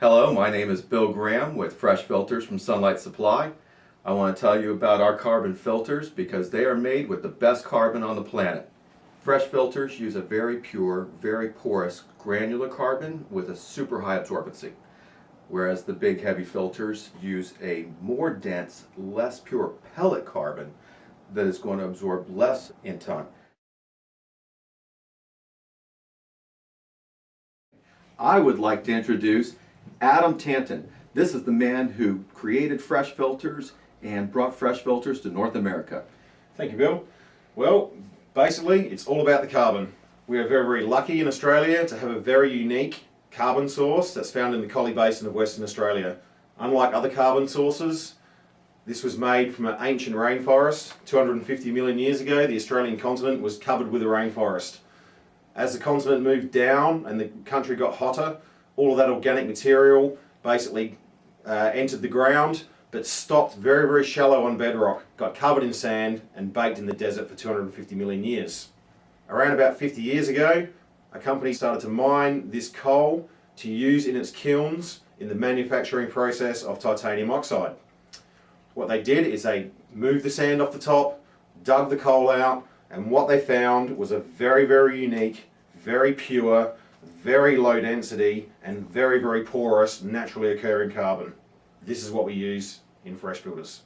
Hello, my name is Bill Graham with Fresh Filters from Sunlight Supply. I want to tell you about our carbon filters because they are made with the best carbon on the planet. Fresh filters use a very pure, very porous granular carbon with a super high absorbency, whereas the big heavy filters use a more dense, less pure pellet carbon that is going to absorb less in time. I would like to introduce Adam Tanton. This is the man who created Fresh Filters and brought Fresh Filters to North America. Thank you, Bill. Well, basically, it's all about the carbon. We are very, very lucky in Australia to have a very unique carbon source that's found in the Collie Basin of Western Australia. Unlike other carbon sources, this was made from an ancient rainforest. 250 million years ago, the Australian continent was covered with a rainforest. As the continent moved down and the country got hotter, all of that organic material basically uh, entered the ground but stopped very, very shallow on bedrock, got covered in sand and baked in the desert for 250 million years. Around about 50 years ago, a company started to mine this coal to use in its kilns in the manufacturing process of titanium oxide. What they did is they moved the sand off the top, dug the coal out, and what they found was a very, very unique, very pure, very low density, and very, very porous, naturally occurring carbon. This is what we use in fresh filters.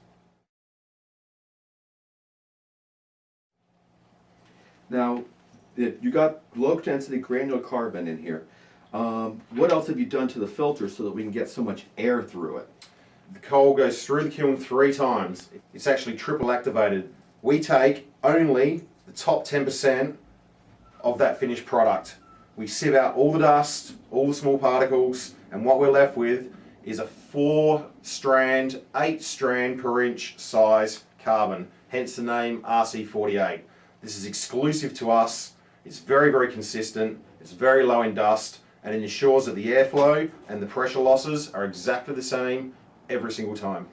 Now, you got low density granular carbon in here. Um, what else have you done to the filter so that we can get so much air through it? The coal goes through the kiln three times. It's actually triple activated. We take only the top 10% of that finished product. We sieve out all the dust, all the small particles, and what we're left with is a four strand, eight strand per inch size carbon, hence the name RC48. This is exclusive to us, it's very, very consistent, it's very low in dust, and it ensures that the airflow and the pressure losses are exactly the same every single time.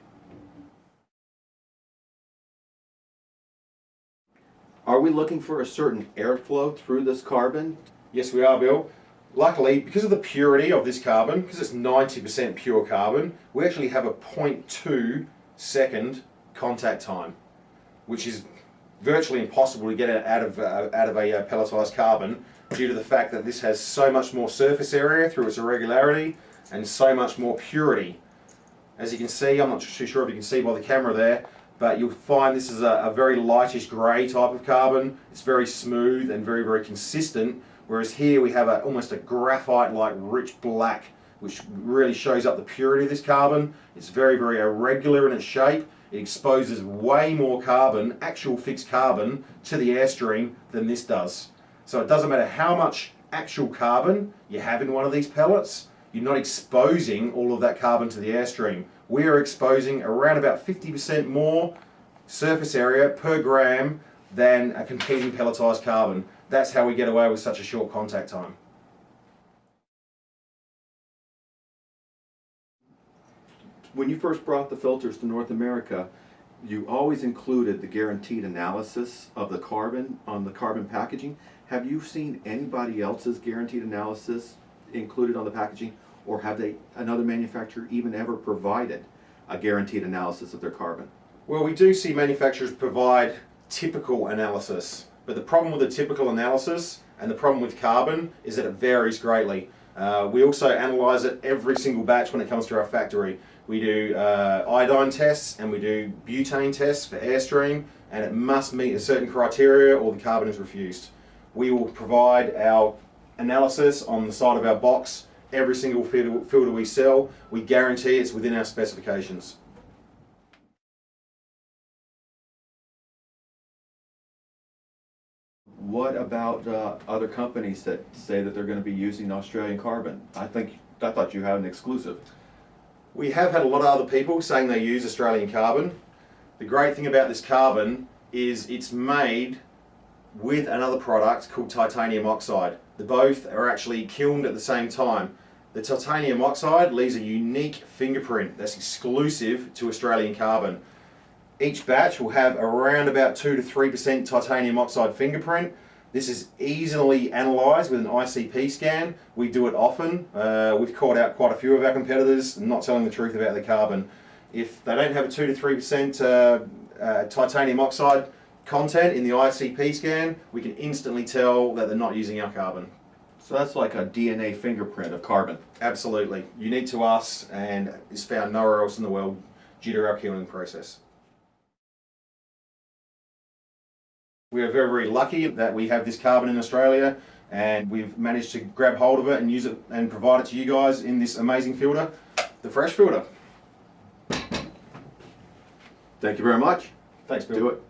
Are we looking for a certain airflow through this carbon? Yes, we are, Bill. Luckily, because of the purity of this carbon, because it's 90% pure carbon, we actually have a 0.2 second contact time, which is virtually impossible to get out of, uh, out of a uh, pelletized carbon due to the fact that this has so much more surface area through its irregularity and so much more purity. As you can see, I'm not too sure if you can see by the camera there, but you'll find this is a, a very lightish grey type of carbon. It's very smooth and very, very consistent, whereas here we have a, almost a graphite-like rich black, which really shows up the purity of this carbon. It's very, very irregular in its shape. It exposes way more carbon, actual fixed carbon, to the airstream than this does. So it doesn't matter how much actual carbon you have in one of these pellets, you're not exposing all of that carbon to the airstream. We are exposing around about 50% more surface area per gram than a competing pelletized carbon. That's how we get away with such a short contact time. When you first brought the filters to North America, you always included the guaranteed analysis of the carbon on the carbon packaging. Have you seen anybody else's guaranteed analysis included on the packaging or have they another manufacturer even ever provided a guaranteed analysis of their carbon? Well, we do see manufacturers provide typical analysis, but the problem with the typical analysis and the problem with carbon is that it varies greatly. Uh, we also analyze it every single batch when it comes to our factory. We do uh, iodine tests and we do butane tests for airstream and it must meet a certain criteria or the carbon is refused. We will provide our analysis on the side of our box every single filter we sell. We guarantee it's within our specifications. What about uh, other companies that say that they're going to be using Australian carbon? I think I thought you had an exclusive. We have had a lot of other people saying they use Australian carbon. The great thing about this carbon is it's made with another product called titanium oxide. The both are actually kilned at the same time. The titanium oxide leaves a unique fingerprint that's exclusive to Australian carbon. Each batch will have around about 2 to 3% titanium oxide fingerprint. This is easily analysed with an ICP scan. We do it often. Uh, we've caught out quite a few of our competitors not telling the truth about the carbon. If they don't have a 2 to 3% uh, uh, titanium oxide content in the ICP scan, we can instantly tell that they're not using our carbon. So that's like a DNA fingerprint of carbon. Absolutely. Unique to us and is found nowhere else in the world due to our kilning process. We are very, very lucky that we have this carbon in Australia and we've managed to grab hold of it and use it and provide it to you guys in this amazing filter, the Fresh Filter. Thank you very much. Thanks, Bill. Do it.